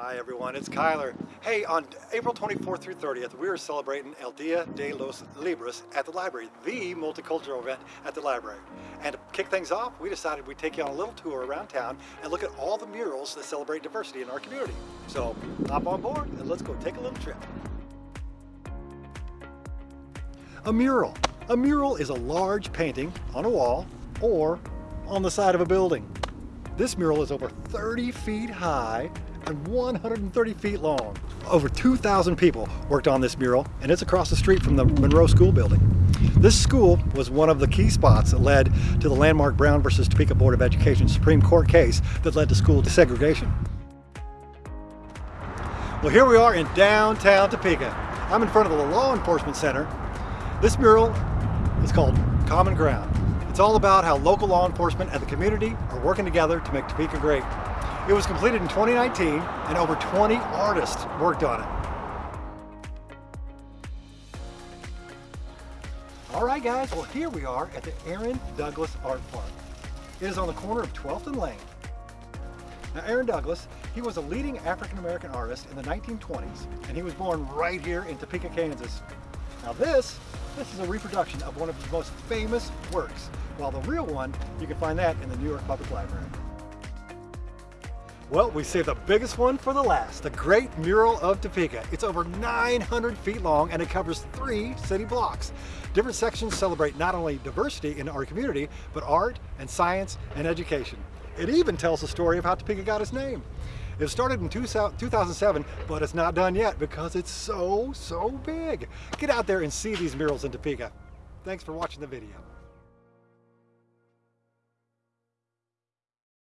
Hi everyone, it's Kyler. Hey, on April 24th through 30th, we are celebrating El Dia de los Libros at the library, the multicultural event at the library. And to kick things off, we decided we'd take you on a little tour around town and look at all the murals that celebrate diversity in our community. So hop on board and let's go take a little trip. A mural. A mural is a large painting on a wall or on the side of a building. This mural is over 30 feet high and 130 feet long. Over 2,000 people worked on this mural and it's across the street from the Monroe School building. This school was one of the key spots that led to the landmark Brown versus Topeka Board of Education Supreme Court case that led to school desegregation. Well, here we are in downtown Topeka. I'm in front of the Law Enforcement Center. This mural is called Common Ground. It's all about how local law enforcement and the community are working together to make Topeka great. It was completed in 2019 and over 20 artists worked on it. All right guys, well here we are at the Aaron Douglas Art Park. It is on the corner of 12th and Lane. Now Aaron Douglas, he was a leading African-American artist in the 1920s and he was born right here in Topeka, Kansas. Now this, this is a reproduction of one of his most famous works, while the real one, you can find that in the New York Public Library. Well, we saved the biggest one for the last, the Great Mural of Topeka. It's over 900 feet long and it covers three city blocks. Different sections celebrate not only diversity in our community, but art and science and education. It even tells the story of how Topeka got its name. It started in 2007, but it's not done yet because it's so, so big. Get out there and see these murals in Topeka. Thanks for watching the video.